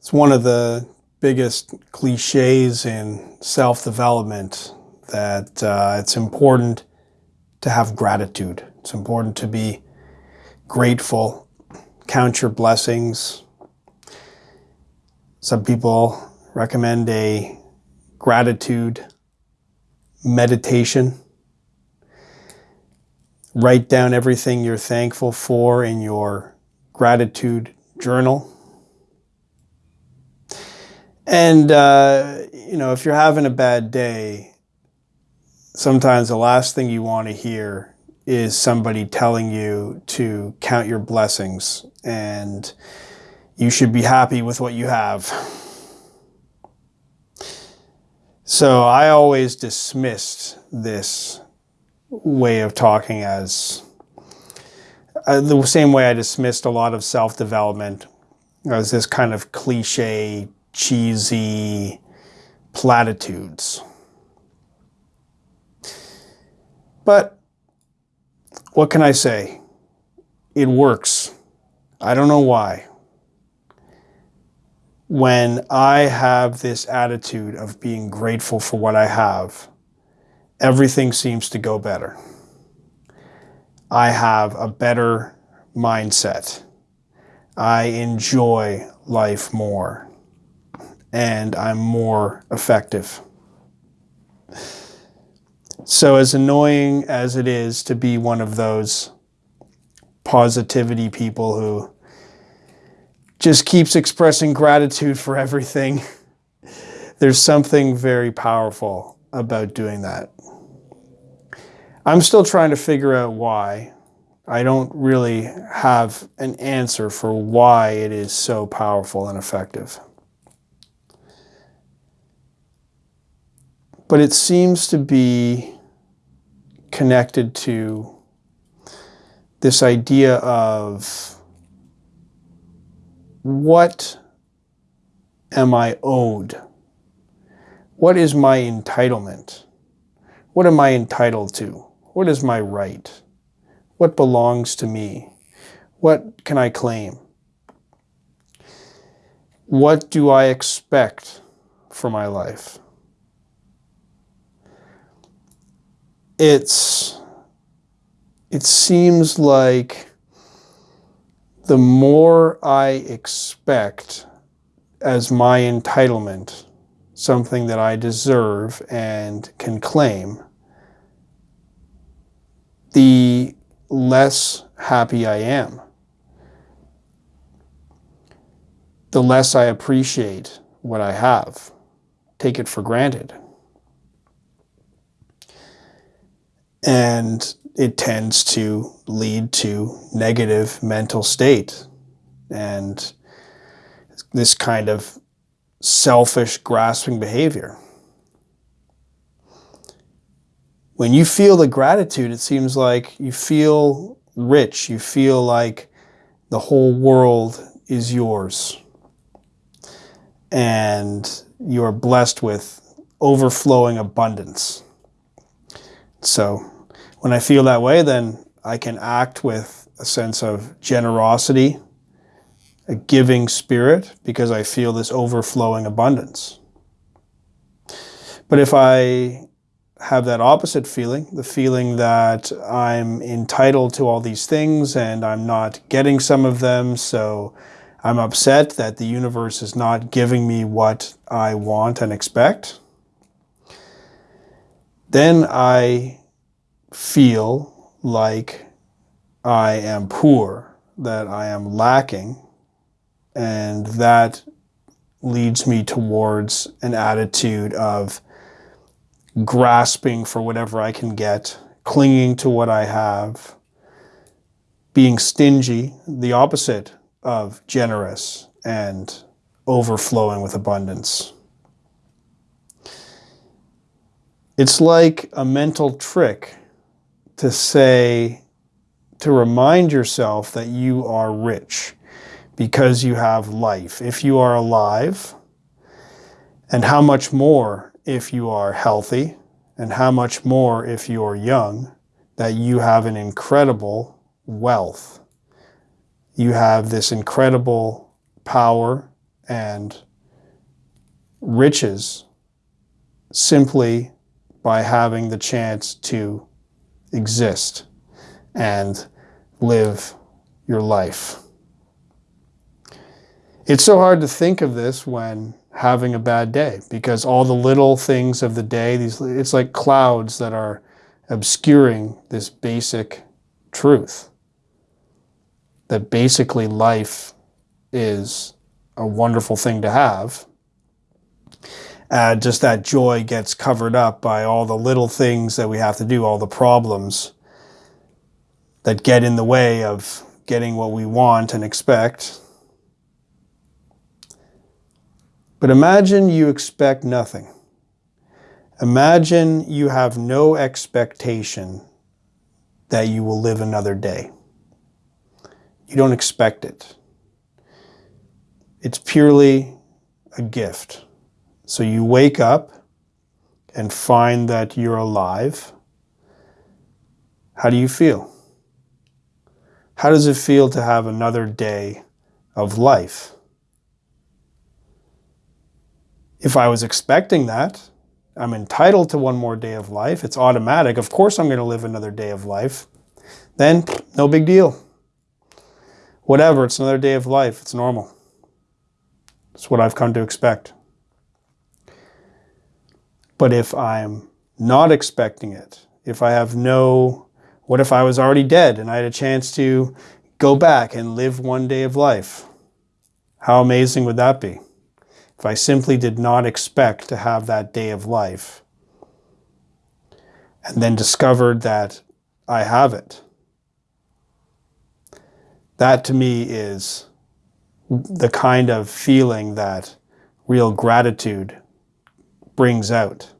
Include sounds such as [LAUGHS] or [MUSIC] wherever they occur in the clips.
It's one of the biggest cliches in self-development that uh, it's important to have gratitude. It's important to be grateful, count your blessings. Some people recommend a gratitude meditation. Write down everything you're thankful for in your gratitude journal. And, uh, you know, if you're having a bad day, sometimes the last thing you want to hear is somebody telling you to count your blessings and you should be happy with what you have. So I always dismissed this way of talking as uh, the same way I dismissed a lot of self-development as this kind of cliche cheesy platitudes. But what can I say? It works. I don't know why. When I have this attitude of being grateful for what I have, everything seems to go better. I have a better mindset. I enjoy life more and I'm more effective. So as annoying as it is to be one of those positivity people who just keeps expressing gratitude for everything, [LAUGHS] there's something very powerful about doing that. I'm still trying to figure out why. I don't really have an answer for why it is so powerful and effective. But it seems to be connected to this idea of what am I owed? What is my entitlement? What am I entitled to? What is my right? What belongs to me? What can I claim? What do I expect for my life? It's it seems like the more I expect as my entitlement, something that I deserve and can claim, the less happy I am. The less I appreciate what I have, take it for granted. And it tends to lead to negative mental state and this kind of selfish grasping behavior. When you feel the gratitude, it seems like you feel rich. You feel like the whole world is yours. And you're blessed with overflowing abundance. So when I feel that way, then I can act with a sense of generosity, a giving spirit, because I feel this overflowing abundance. But if I have that opposite feeling, the feeling that I'm entitled to all these things and I'm not getting some of them, so I'm upset that the universe is not giving me what I want and expect, then I feel like I am poor, that I am lacking, and that leads me towards an attitude of grasping for whatever I can get, clinging to what I have, being stingy, the opposite of generous and overflowing with abundance. It's like a mental trick to say, to remind yourself that you are rich because you have life. If you are alive, and how much more if you are healthy, and how much more if you are young, that you have an incredible wealth. You have this incredible power and riches simply by having the chance to exist and live your life. It's so hard to think of this when having a bad day because all the little things of the day, these it's like clouds that are obscuring this basic truth. That basically life is a wonderful thing to have. And just that joy gets covered up by all the little things that we have to do, all the problems that get in the way of getting what we want and expect. But imagine you expect nothing. Imagine you have no expectation that you will live another day. You don't expect it. It's purely a gift. So you wake up and find that you're alive. How do you feel? How does it feel to have another day of life? If I was expecting that, I'm entitled to one more day of life. It's automatic. Of course I'm going to live another day of life. Then, no big deal. Whatever, it's another day of life. It's normal. It's what I've come to expect. But if I'm not expecting it, if I have no, what if I was already dead and I had a chance to go back and live one day of life? How amazing would that be? if I simply did not expect to have that day of life and then discovered that I have it. That to me is the kind of feeling that real gratitude brings out.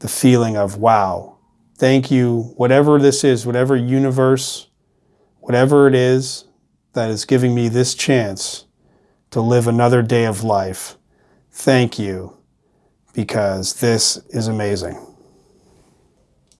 The feeling of, wow, thank you, whatever this is, whatever universe, whatever it is that is giving me this chance to live another day of life. Thank you, because this is amazing.